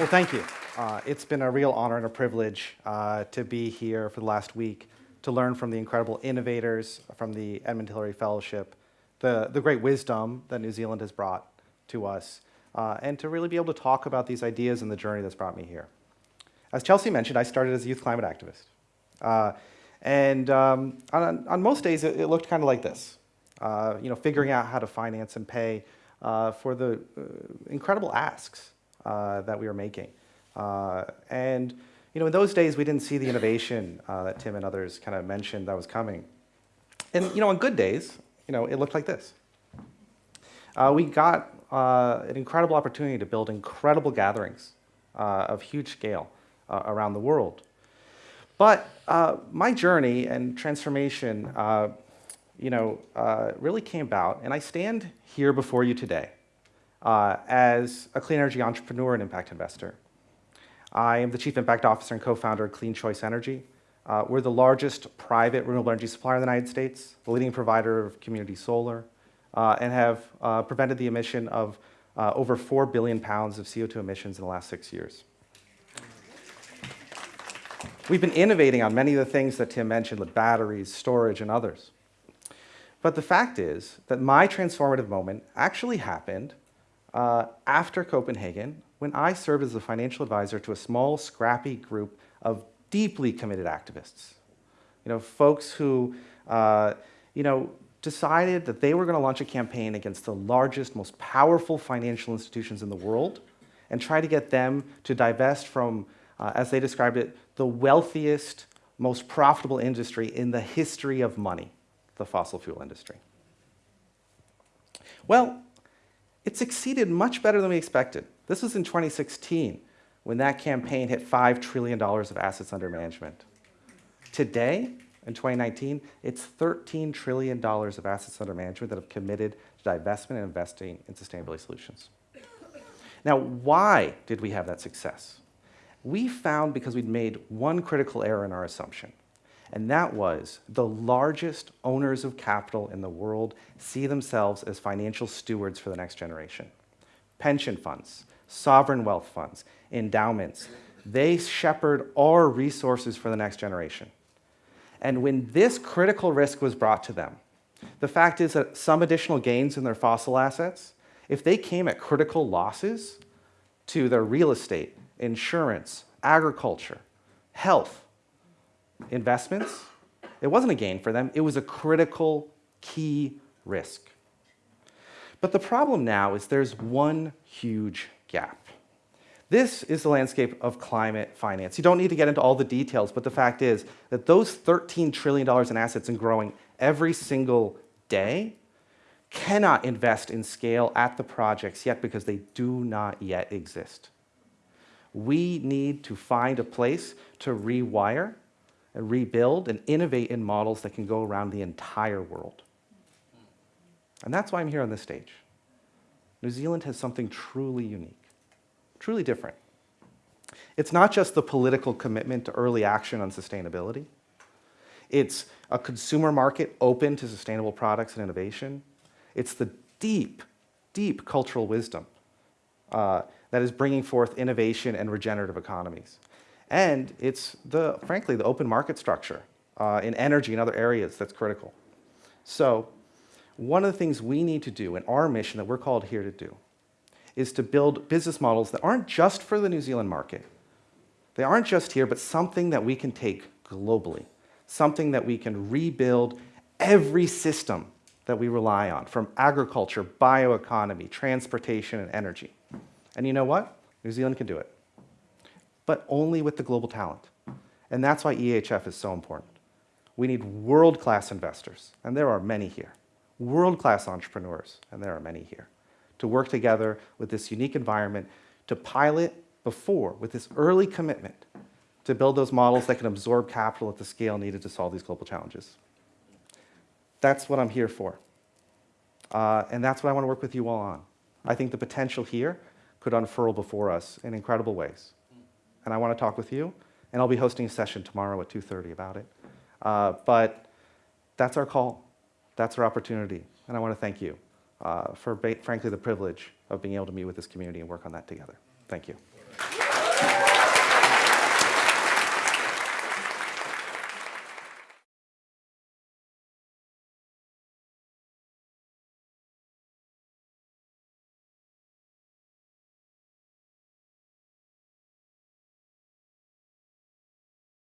Well, thank you. Uh, it's been a real honor and a privilege uh, to be here for the last week to learn from the incredible innovators from the Edmund Hillary Fellowship, the, the great wisdom that New Zealand has brought to us, uh, and to really be able to talk about these ideas and the journey that's brought me here. As Chelsea mentioned, I started as a youth climate activist. Uh, and um, on, on, most days, it, it looked kind of like this. Uh, you know, figuring out how to finance and pay uh, for the incredible asks uh, that we were making. Uh, and you know, in those days, we didn't see the innovation uh, that Tim and others kind of mentioned that was coming. And you know, on good days, you know, it looked like this. Uh, we got uh, an incredible opportunity to build incredible gatherings uh, of huge scale around the world. But my journey and transformation, you know, really came about, and I stand here before you today uh, as a clean energy entrepreneur and impact investor. I am the Chief Impact Officer and co-founder of Clean Choice Energy. Uh, we're the largest private renewable energy supplier in the United States, the leading provider of community solar, uh, and have uh, prevented the emission of uh, over 4 billion pounds of CO2 emissions in the last six years. We've been innovating on many of the things that Tim mentioned with batteries, storage, and others. But the fact is that my transformative moment actually happened uh, after Copenhagen when I served as a financial advisor to a small, scrappy group of deeply committed activists. You know, folks who, uh, you know, decided that they were going to launch a campaign against the largest, most powerful financial institutions in the world and try to get them to divest from, uh, as they described it, the wealthiest, most profitable industry in the history of money, the fossil fuel industry. Well, it succeeded much better than we expected. This was in 2016 when that campaign hit $5 trillion of assets under management. Today, in 2019, it's $13 trillion of assets under management that have committed to divestment and investing in sustainability solutions. Now, why did we have that success? We found because we'd made one critical error in our assumption and that was the largest owners of capital in the world see themselves as financial stewards for the next generation. Pension funds, sovereign wealth funds, endowments, they shepherd our resources for the next generation. And when this critical risk was brought to them, the fact is that some additional gains in their fossil assets, if they came at critical losses to their real estate, insurance, agriculture, health, investments, it wasn't a gain for them, it was a critical key risk. But the problem now is there's one huge gap. This is the landscape of climate finance. You don't need to get into all the details, but the fact is that those $13 trillion in assets and growing every single day cannot invest in scale at the projects yet because they do not yet exist. We need to find a place to rewire and rebuild and innovate in models that can go around the entire world. And that's why I'm here on this stage. New Zealand has something truly unique, truly different. It's not just the political commitment to early action on sustainability. It's a consumer market open to sustainable products and innovation. It's the deep, deep cultural wisdom uh, that is bringing forth innovation and regenerative economies. And it's, the, frankly, the open market structure uh, in energy and other areas that's critical. So one of the things we need to do in our mission that we're called here to do is to build business models that aren't just for the New Zealand market. They aren't just here, but something that we can take globally, something that we can rebuild every system that we rely on, from agriculture, bioeconomy, transportation, and energy. And you know what? New Zealand can do it but only with the global talent. And that's why EHF is so important. We need world-class investors, and there are many here. World-class entrepreneurs, and there are many here, to work together with this unique environment to pilot before, with this early commitment, to build those models that can absorb capital at the scale needed to solve these global challenges. That's what I'm here for. Uh, and that's what I want to work with you all on. I think the potential here could unfurl before us in incredible ways and I want to talk with you. And I'll be hosting a session tomorrow at 2.30 about it. Uh, but that's our call. That's our opportunity. And I want to thank you uh, for, frankly, the privilege of being able to meet with this community and work on that together. Thank you. you.